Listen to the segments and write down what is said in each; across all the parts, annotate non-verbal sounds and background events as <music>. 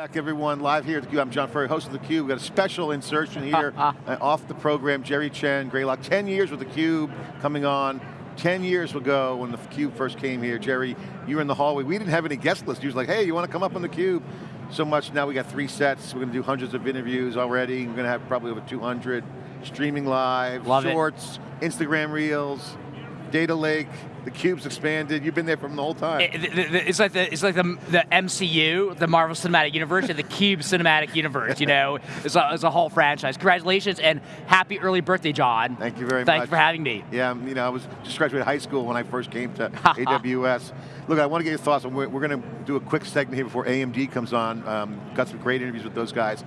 Back everyone, live here at theCUBE. I'm John Furrier, host of theCUBE. We've got a special insertion here <laughs> uh, off the program. Jerry Chen, Greylock, 10 years with theCUBE coming on. 10 years ago when theCUBE first came here, Jerry, you were in the hallway. We didn't have any guest list. You was like, hey, you want to come up on theCUBE? So much, now we got three sets. We're going to do hundreds of interviews already. We're going to have probably over 200 streaming live, Love shorts, it. Instagram reels, data lake, the cube's expanded. You've been there from the whole time. It, it, it's like the it's like the, the MCU, the Marvel Cinematic Universe, and the Cube Cinematic Universe. You know, <laughs> it's a, it's a whole franchise. Congratulations and happy early birthday, John. Thank you very much. you for having me. Yeah, you know, I was just graduated high school when I first came to <laughs> AWS. Look, I want to get your thoughts. We're, we're going to do a quick segment here before AMD comes on. Um, got some great interviews with those guys.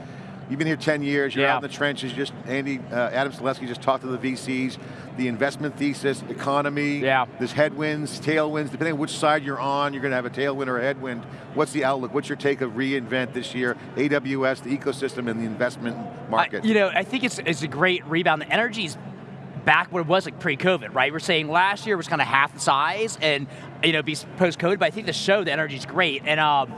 You've been here 10 years, you're yeah. out in the trenches, just Andy, uh, Adam Selipsky just talked to the VCs, the investment thesis, economy, yeah. there's headwinds, tailwinds, depending on which side you're on, you're going to have a tailwind or a headwind. What's the outlook? What's your take of reInvent this year? AWS, the ecosystem, and the investment market. I, you know, I think it's, it's a great rebound. The energy's back what it was like pre-COVID, right? We're saying last year was kind of half the size and, you know, be post-COVID, but I think the show, the energy's great. And um,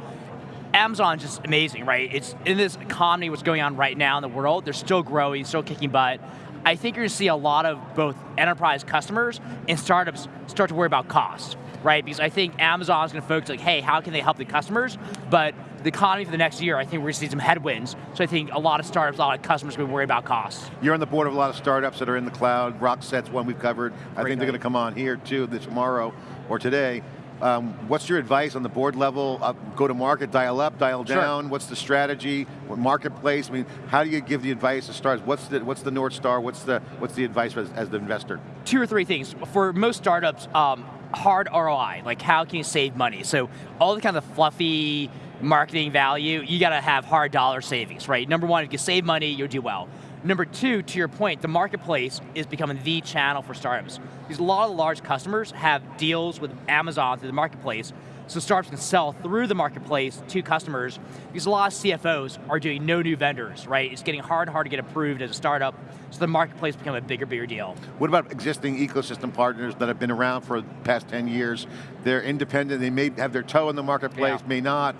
Amazon's just amazing, right? It's in this economy, what's going on right now in the world, they're still growing, still kicking butt. I think you're going to see a lot of both enterprise customers and startups start to worry about costs, right? Because I think Amazon's going to focus like, hey, how can they help the customers? But the economy for the next year, I think we're going to see some headwinds. So I think a lot of startups, a lot of customers are going to worry about costs. You're on the board of a lot of startups that are in the cloud. Rockset's one we've covered. Great I think they're going to come on here too, this tomorrow or today. Um, what's your advice on the board level? Uh, go to market, dial up, dial sure. down. What's the strategy? What marketplace? I mean, how do you give the advice to startups? What's the what's the north star? What's the what's the advice as, as the investor? Two or three things for most startups. Um, hard ROI, like how can you save money? So all the kind of fluffy marketing value, you got to have hard dollar savings, right? Number one, if you save money, you'll do well. Number two, to your point, the marketplace is becoming the channel for startups. Because a lot of large customers have deals with Amazon through the marketplace, so startups can sell through the marketplace to customers, because a lot of CFOs are doing no new vendors, right? It's getting hard and hard to get approved as a startup, so the marketplace become a bigger, bigger deal. What about existing ecosystem partners that have been around for the past 10 years? They're independent, they may have their toe in the marketplace, yeah. may not,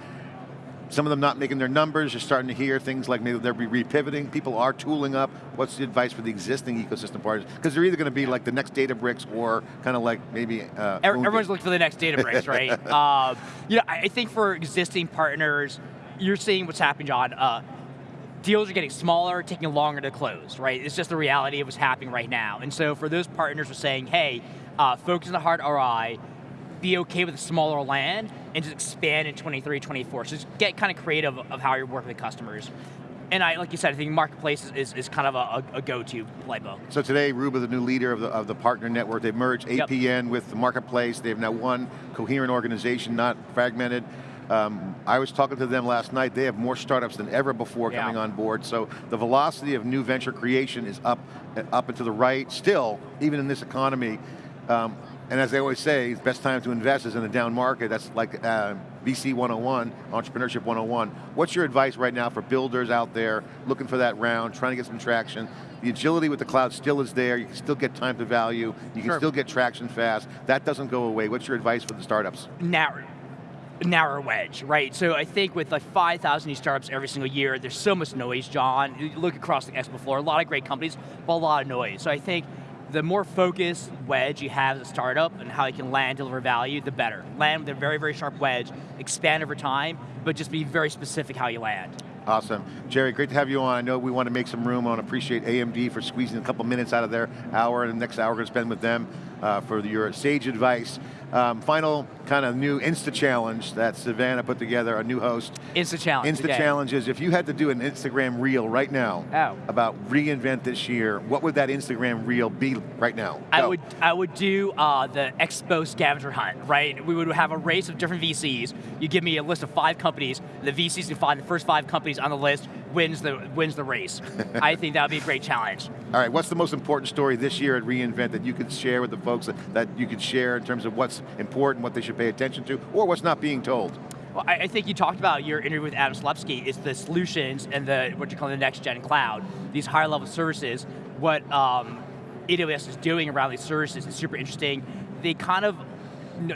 some of them not making their numbers, you're starting to hear things like maybe they'll be repivoting, people are tooling up. What's the advice for the existing ecosystem partners? Because they're either going to be like the next Databricks or kind of like maybe uh, Everyone's looking for the next Databricks, right? uh, <laughs> you know, I think for existing partners, you're seeing what's happening, John. Uh, deals are getting smaller, taking longer to close, right? It's just the reality of what's happening right now. And so for those partners, we're saying, hey, uh, focus on the hard ROI, be okay with a smaller land and just expand in 23, 24. So just get kind of creative of how you're working with customers. And I, like you said, I think marketplace is, is kind of a, a go-to playbook. So today, Ruba, the new leader of the, of the partner network, they've merged APN yep. with the marketplace. They've now one coherent organization, not fragmented. Um, I was talking to them last night, they have more startups than ever before yeah. coming on board, so the velocity of new venture creation is up, up and to the right, still, even in this economy. Um, and as they always say, the best time to invest is in a down market. That's like uh, VC 101, Entrepreneurship 101. What's your advice right now for builders out there looking for that round, trying to get some traction? The agility with the cloud still is there. You can still get time to value. You can sure. still get traction fast. That doesn't go away. What's your advice for the startups? Narrow narrow wedge, right? So I think with like 5,000 new startups every single year, there's so much noise, John. You look across the expo floor, a lot of great companies, but a lot of noise. So I think the more focused wedge you have as a startup and how you can land, deliver value, the better. Land with a very, very sharp wedge, expand over time, but just be very specific how you land. Awesome. Jerry, great to have you on. I know we want to make some room. on appreciate AMD for squeezing a couple minutes out of their hour, and the next hour we're going to spend with them uh, for your sage advice. Um, final kind of new Insta Challenge that Savannah put together, a new host. Insta Challenge, Insta okay. Challenge is if you had to do an Instagram reel right now oh. about reinvent this year, what would that Instagram reel be right now? Go. I would I would do uh, the Expo scavenger hunt, right? We would have a race of different VCs. You give me a list of five companies, the VCs can find the first five companies on the list, wins the, wins the race. <laughs> I think that would be a great challenge. All right, what's the most important story this year at reInvent that you could share with the folks that, that you could share in terms of what's important, what they should pay attention to, or what's not being told? Well, I, think you talked about your interview with Adam Selipsky, is the solutions and the what you call the next gen cloud, these higher level services, what um, AWS is doing around these services is super interesting. They kind of,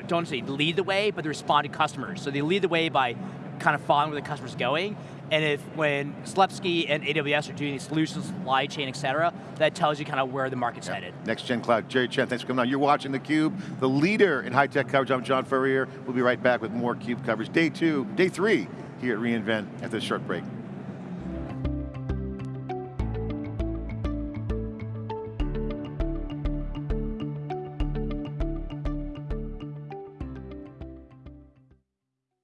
don't say lead the way, but they respond to customers. So they lead the way by kind of following where the customer's going. And if when Selipsky and AWS are doing these solutions, supply chain, et cetera, that tells you kind of where the market's headed. Next Gen Cloud. Jerry Chen, thanks for coming on. You're watching theCUBE, the leader in high-tech coverage. I'm John Furrier. We'll be right back with more CUBE coverage. Day two, day three, here at reInvent after this short break.